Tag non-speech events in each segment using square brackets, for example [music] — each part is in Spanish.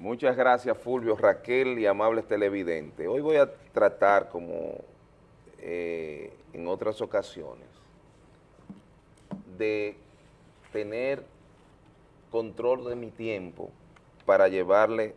Muchas gracias Fulvio, Raquel y amables televidentes. Hoy voy a tratar, como eh, en otras ocasiones, de tener control de mi tiempo para llevarle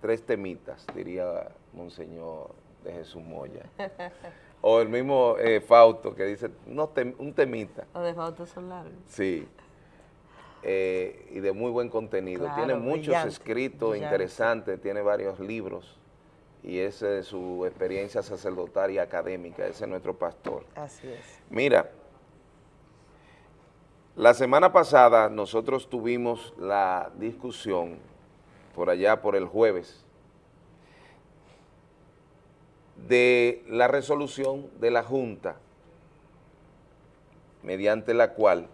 tres temitas, diría Monseñor de Jesús Moya. [laughs] o el mismo eh, Fausto que dice, no, un temita. O de Fausto Solar. Sí. Eh, y de muy buen contenido. tiene muchos escritos interesantes, tiene varios libros y ese de su experiencia sacerdotal y académica, ese es nuestro pastor. Así es. Mira, la semana pasada nosotros tuvimos la discusión por allá por el jueves de la resolución de la Junta mediante la cual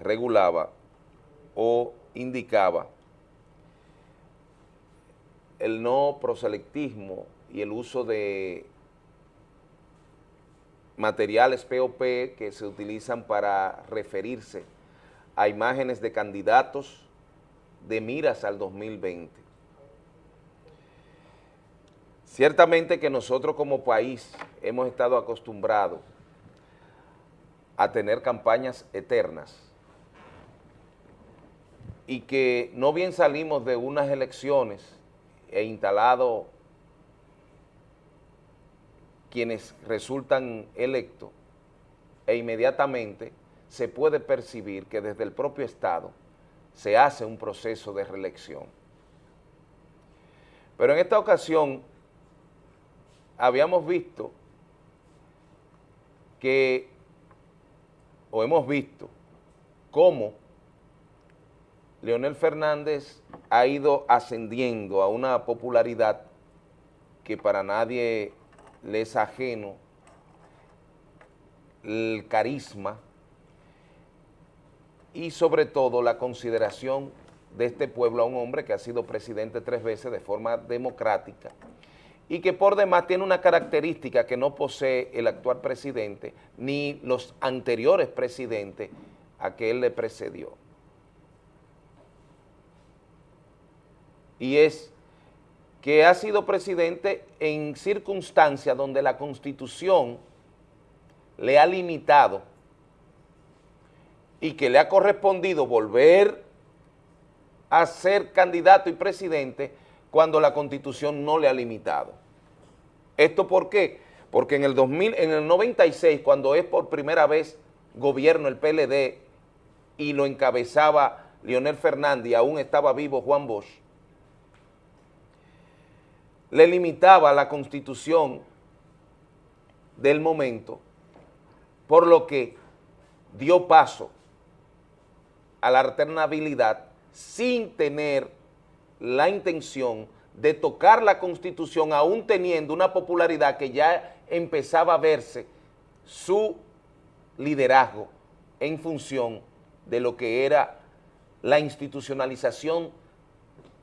regulaba o indicaba el no proselectismo y el uso de materiales POP que se utilizan para referirse a imágenes de candidatos de miras al 2020. Ciertamente que nosotros como país hemos estado acostumbrados a tener campañas eternas y que no bien salimos de unas elecciones e instalado quienes resultan electos e inmediatamente se puede percibir que desde el propio Estado se hace un proceso de reelección. Pero en esta ocasión habíamos visto que, o hemos visto, cómo Leonel Fernández ha ido ascendiendo a una popularidad que para nadie le es ajeno, el carisma y sobre todo la consideración de este pueblo a un hombre que ha sido presidente tres veces de forma democrática y que por demás tiene una característica que no posee el actual presidente ni los anteriores presidentes a que él le precedió. Y es que ha sido presidente en circunstancias donde la Constitución le ha limitado y que le ha correspondido volver a ser candidato y presidente cuando la Constitución no le ha limitado. ¿Esto por qué? Porque en el, 2000, en el 96, cuando es por primera vez gobierno el PLD y lo encabezaba Leonel Fernández y aún estaba vivo Juan Bosch, le limitaba la constitución del momento, por lo que dio paso a la alternabilidad sin tener la intención de tocar la constitución aún teniendo una popularidad que ya empezaba a verse su liderazgo en función de lo que era la institucionalización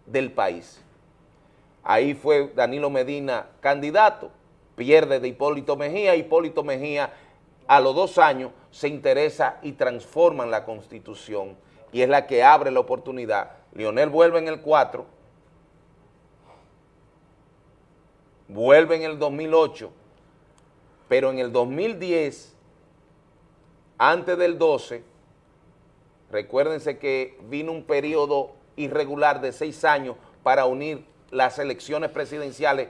del país. Ahí fue Danilo Medina candidato, pierde de Hipólito Mejía, Hipólito Mejía a los dos años se interesa y transforma en la Constitución y es la que abre la oportunidad. Lionel vuelve en el 4, vuelve en el 2008, pero en el 2010, antes del 12, recuérdense que vino un periodo irregular de seis años para unir las elecciones presidenciales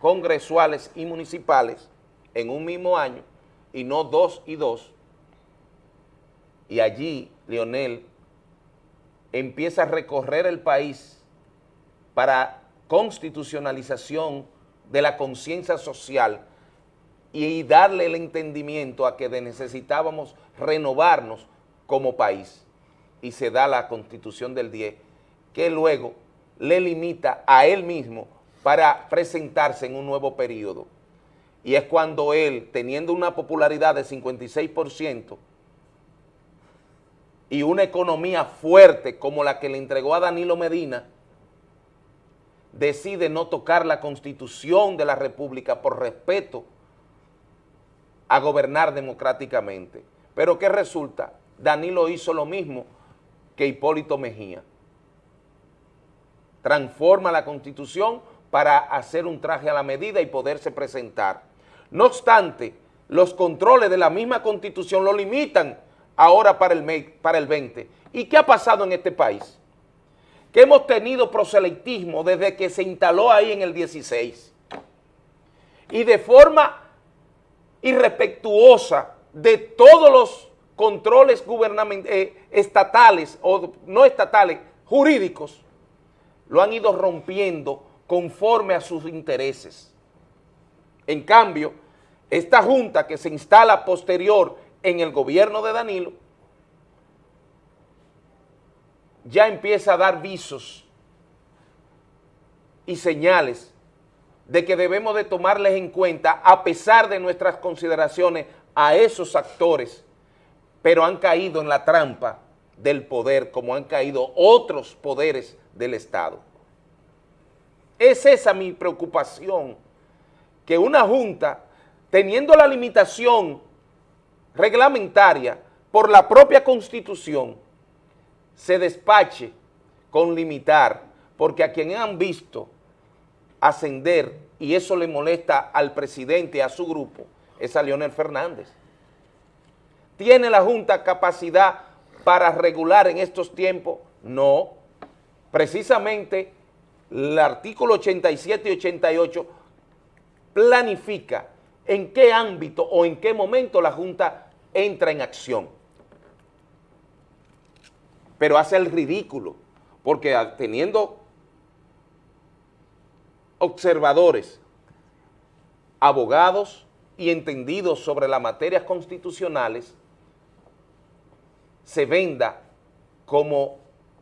congresuales y municipales en un mismo año y no dos y dos, y allí Leonel empieza a recorrer el país para constitucionalización de la conciencia social y darle el entendimiento a que necesitábamos renovarnos como país. Y se da la constitución del 10, que luego le limita a él mismo para presentarse en un nuevo periodo. Y es cuando él, teniendo una popularidad de 56% y una economía fuerte como la que le entregó a Danilo Medina, decide no tocar la constitución de la república por respeto a gobernar democráticamente. Pero ¿qué resulta? Danilo hizo lo mismo que Hipólito Mejía transforma la Constitución para hacer un traje a la medida y poderse presentar. No obstante, los controles de la misma Constitución lo limitan ahora para el, para el 20. ¿Y qué ha pasado en este país? Que hemos tenido proselitismo desde que se instaló ahí en el 16. Y de forma irrespetuosa de todos los controles eh, estatales o no estatales, jurídicos, lo han ido rompiendo conforme a sus intereses. En cambio, esta junta que se instala posterior en el gobierno de Danilo, ya empieza a dar visos y señales de que debemos de tomarles en cuenta a pesar de nuestras consideraciones a esos actores, pero han caído en la trampa del poder como han caído otros poderes del Estado. Es esa mi preocupación, que una junta, teniendo la limitación reglamentaria por la propia Constitución, se despache con limitar, porque a quien han visto ascender, y eso le molesta al presidente, a su grupo, es a Leonel Fernández. ¿Tiene la Junta capacidad para regular en estos tiempos? No. Precisamente el artículo 87 y 88 planifica en qué ámbito o en qué momento la Junta entra en acción. Pero hace el ridículo, porque teniendo observadores, abogados y entendidos sobre las materias constitucionales, se venda como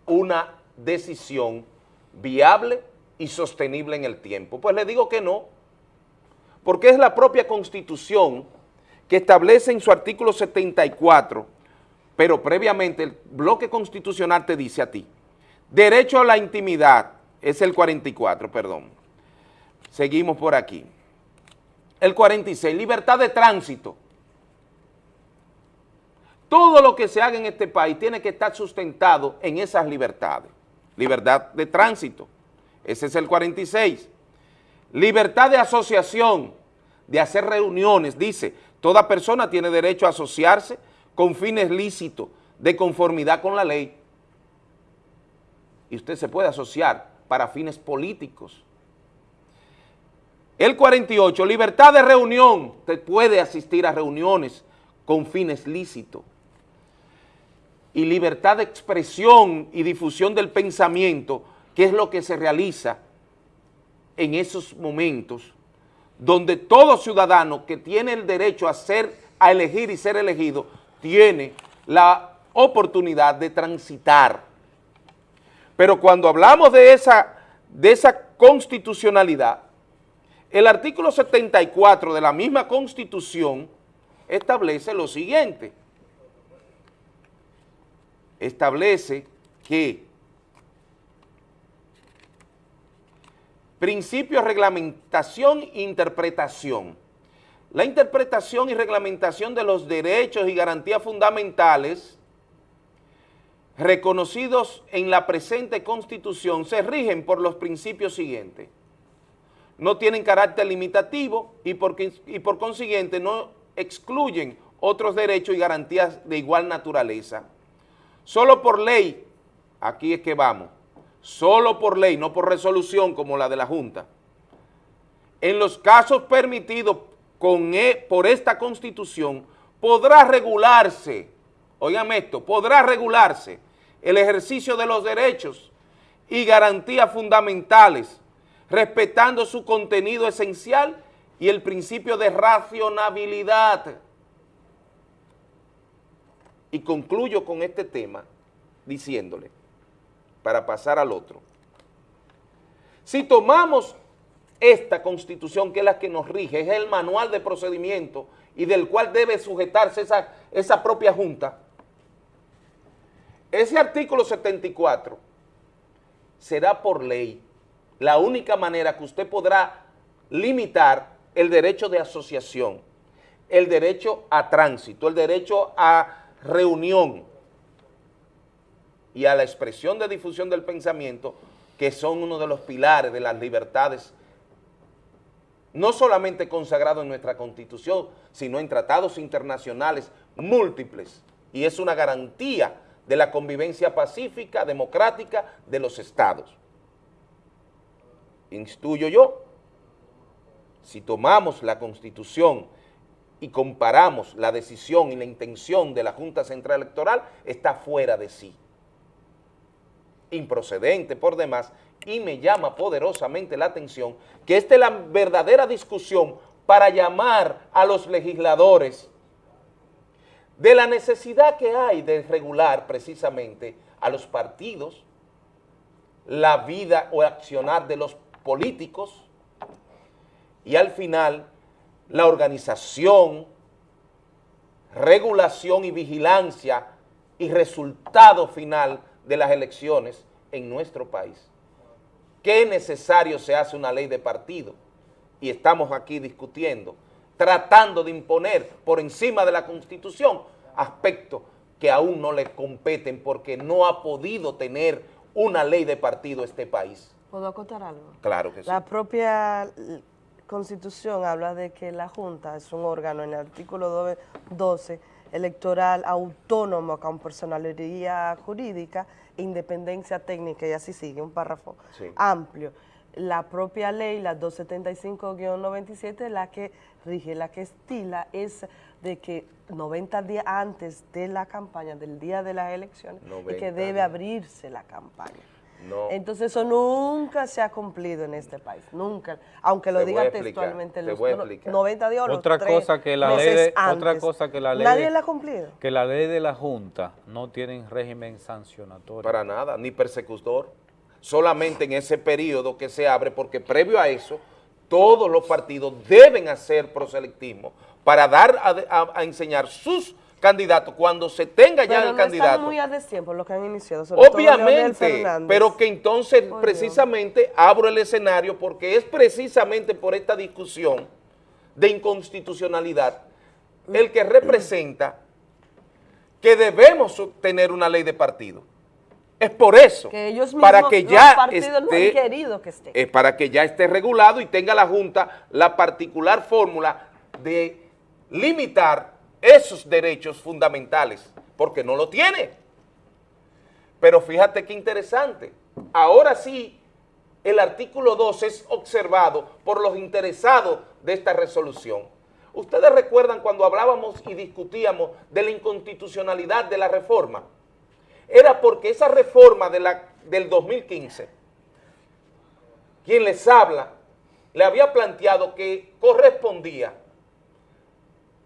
una decisión viable y sostenible en el tiempo. Pues le digo que no, porque es la propia Constitución que establece en su artículo 74, pero previamente el bloque constitucional te dice a ti, derecho a la intimidad, es el 44, perdón, seguimos por aquí, el 46, libertad de tránsito, todo lo que se haga en este país tiene que estar sustentado en esas libertades. Libertad de tránsito, ese es el 46. Libertad de asociación, de hacer reuniones, dice, toda persona tiene derecho a asociarse con fines lícitos, de conformidad con la ley. Y usted se puede asociar para fines políticos. El 48, libertad de reunión, usted puede asistir a reuniones con fines lícitos y libertad de expresión y difusión del pensamiento, que es lo que se realiza en esos momentos, donde todo ciudadano que tiene el derecho a ser, a elegir y ser elegido, tiene la oportunidad de transitar. Pero cuando hablamos de esa, de esa constitucionalidad, el artículo 74 de la misma Constitución establece lo siguiente, establece que principio, reglamentación interpretación. La interpretación y reglamentación de los derechos y garantías fundamentales reconocidos en la presente Constitución se rigen por los principios siguientes. No tienen carácter limitativo y y por consiguiente no excluyen otros derechos y garantías de igual naturaleza Solo por ley, aquí es que vamos, solo por ley, no por resolución como la de la Junta, en los casos permitidos con e, por esta Constitución, podrá regularse, oigan esto, podrá regularse el ejercicio de los derechos y garantías fundamentales, respetando su contenido esencial y el principio de racionabilidad y concluyo con este tema diciéndole, para pasar al otro, si tomamos esta constitución que es la que nos rige, es el manual de procedimiento y del cual debe sujetarse esa, esa propia junta, ese artículo 74 será por ley la única manera que usted podrá limitar el derecho de asociación, el derecho a tránsito, el derecho a reunión y a la expresión de difusión del pensamiento que son uno de los pilares de las libertades, no solamente consagrados en nuestra Constitución, sino en tratados internacionales múltiples, y es una garantía de la convivencia pacífica, democrática de los estados. Instuyo yo, si tomamos la Constitución y comparamos la decisión y la intención de la Junta Central Electoral, está fuera de sí. Improcedente por demás, y me llama poderosamente la atención que esta es la verdadera discusión para llamar a los legisladores de la necesidad que hay de regular precisamente a los partidos, la vida o accionar de los políticos y al final la organización, regulación y vigilancia y resultado final de las elecciones en nuestro país. ¿Qué necesario se hace una ley de partido? Y estamos aquí discutiendo, tratando de imponer por encima de la Constitución aspectos que aún no le competen porque no ha podido tener una ley de partido este país. ¿Puedo acotar algo? Claro que sí. La propia Constitución habla de que la Junta es un órgano en el artículo 12 electoral autónomo con personalidad jurídica, independencia técnica y así sigue, un párrafo amplio. La propia ley, la 275-97, la que rige, la que estila es de que 90 días antes de la campaña, del día de las elecciones, es que debe abrirse la campaña. Entonces eso nunca se ha cumplido en este país, nunca, aunque lo diga textualmente los 90 días otra cosa que la ley de, Otra cosa que la ley Nadie la ha cumplido. Que la ley de la Junta no tiene régimen sancionatorio. Para nada, ni persecutor. Solamente en ese periodo que se abre, porque previo a eso, todos los partidos deben hacer proselectismo para dar a enseñar sus candidato, cuando se tenga ya el candidato. muy a destiempo lo que han iniciado. Obviamente, pero que entonces precisamente abro el escenario porque es precisamente por esta discusión de inconstitucionalidad el que representa que debemos tener una ley de partido. Es por eso, que ellos para que ya esté, querido que esté. Es para que ya esté regulado y tenga la Junta la particular fórmula de limitar esos derechos fundamentales, porque no lo tiene. Pero fíjate qué interesante, ahora sí el artículo 2 es observado por los interesados de esta resolución. Ustedes recuerdan cuando hablábamos y discutíamos de la inconstitucionalidad de la reforma, era porque esa reforma de la, del 2015, quien les habla, le había planteado que correspondía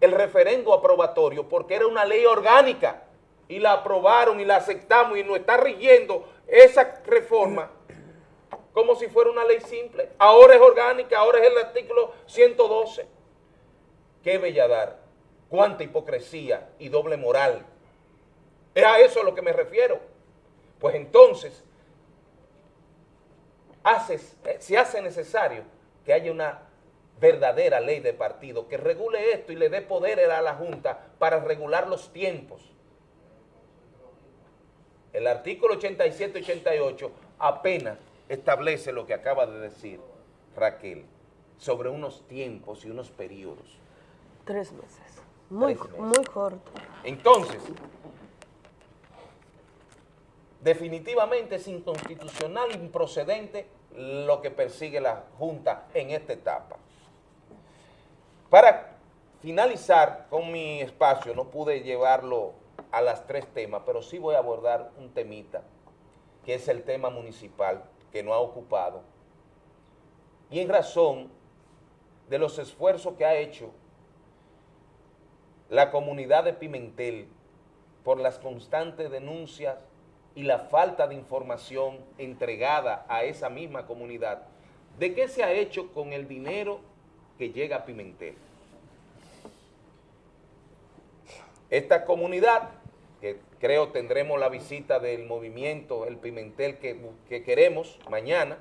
el referendo aprobatorio porque era una ley orgánica y la aprobaron y la aceptamos y nos está rigiendo esa reforma como si fuera una ley simple. Ahora es orgánica, ahora es el artículo 112. Qué belladar, cuánta hipocresía y doble moral. Es a eso a lo que me refiero. Pues entonces, eh, se hace necesario que haya una verdadera ley de partido que regule esto y le dé poder a la Junta para regular los tiempos. El artículo 87-88 apenas establece lo que acaba de decir Raquel sobre unos tiempos y unos periodos. Tres meses. Muy, muy corto. Entonces, definitivamente es inconstitucional, improcedente lo que persigue la Junta en esta etapa. Para finalizar con mi espacio, no pude llevarlo a las tres temas, pero sí voy a abordar un temita, que es el tema municipal, que no ha ocupado. Y en razón de los esfuerzos que ha hecho la comunidad de Pimentel por las constantes denuncias y la falta de información entregada a esa misma comunidad, de qué se ha hecho con el dinero que llega a Pimentel. Esta comunidad, que creo tendremos la visita del movimiento El Pimentel que, que queremos mañana,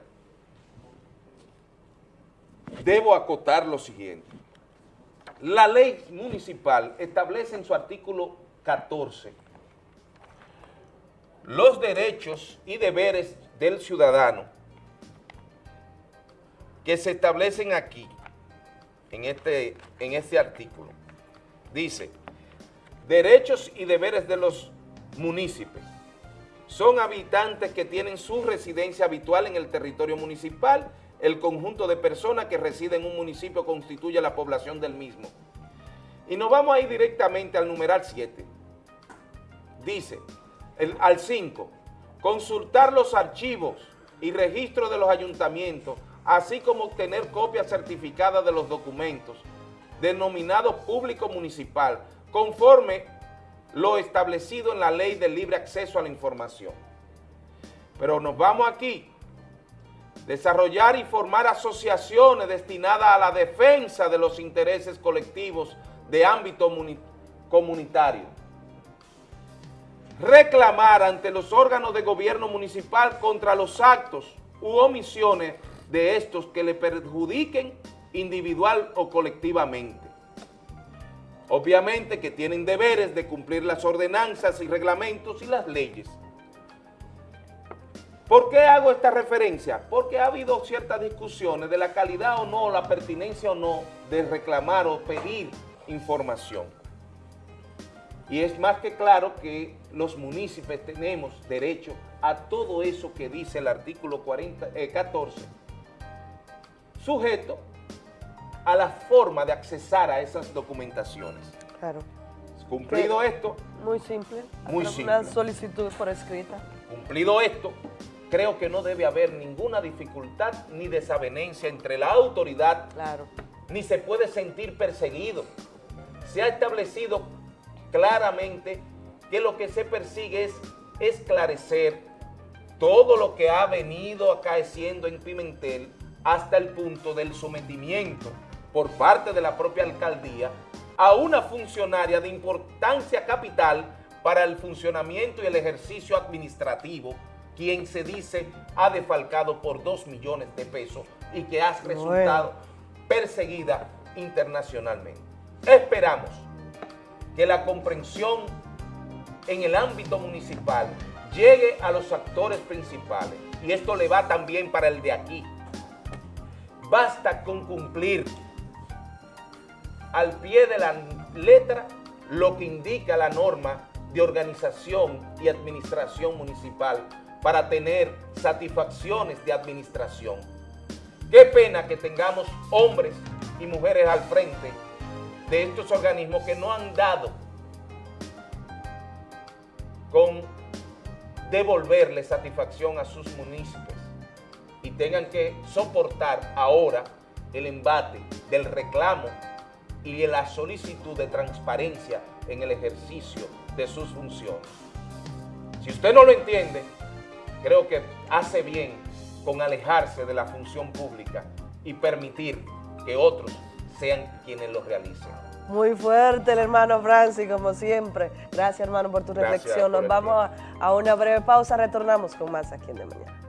debo acotar lo siguiente. La ley municipal establece en su artículo 14 los derechos y deberes del ciudadano que se establecen aquí, en este, en este artículo. Dice, derechos y deberes de los municipios. Son habitantes que tienen su residencia habitual en el territorio municipal. El conjunto de personas que residen en un municipio constituye la población del mismo. Y nos vamos a ir directamente al numeral 7. Dice, al 5, consultar los archivos y registros de los ayuntamientos, así como obtener copias certificadas de los documentos denominados público municipal, conforme lo establecido en la ley de libre acceso a la información. Pero nos vamos aquí, desarrollar y formar asociaciones destinadas a la defensa de los intereses colectivos de ámbito comunitario. Reclamar ante los órganos de gobierno municipal contra los actos u omisiones de estos que le perjudiquen individual o colectivamente. Obviamente que tienen deberes de cumplir las ordenanzas y reglamentos y las leyes. ¿Por qué hago esta referencia? Porque ha habido ciertas discusiones de la calidad o no, la pertinencia o no de reclamar o pedir información. Y es más que claro que los municipios tenemos derecho a todo eso que dice el artículo 40, 14, eh, sujeto a la forma de accesar a esas documentaciones. Claro. Cumplido esto. Muy simple. Muy simple. Una solicitud por escrita. Cumplido esto, creo que no debe haber ninguna dificultad ni desavenencia entre la autoridad, claro. ni se puede sentir perseguido se ha establecido claramente que lo que se persigue es esclarecer todo lo que ha venido acaeciendo en Pimentel hasta el punto del sometimiento por parte de la propia alcaldía a una funcionaria de importancia capital para el funcionamiento y el ejercicio administrativo, quien se dice ha defalcado por dos millones de pesos y que ha resultado perseguida internacionalmente. Esperamos que la comprensión en el ámbito municipal llegue a los actores principales y esto le va también para el de aquí. Basta con cumplir al pie de la letra lo que indica la norma de organización y administración municipal para tener satisfacciones de administración. Qué pena que tengamos hombres y mujeres al frente de estos organismos que no han dado con devolverle satisfacción a sus municipios y tengan que soportar ahora el embate del reclamo y la solicitud de transparencia en el ejercicio de sus funciones. Si usted no lo entiende, creo que hace bien con alejarse de la función pública y permitir que otros sean quienes lo realicen. Muy fuerte el hermano Francis, como siempre. Gracias, hermano, por tu reflexión. Nos vamos a, a una breve pausa. Retornamos con más aquí en De Mañana.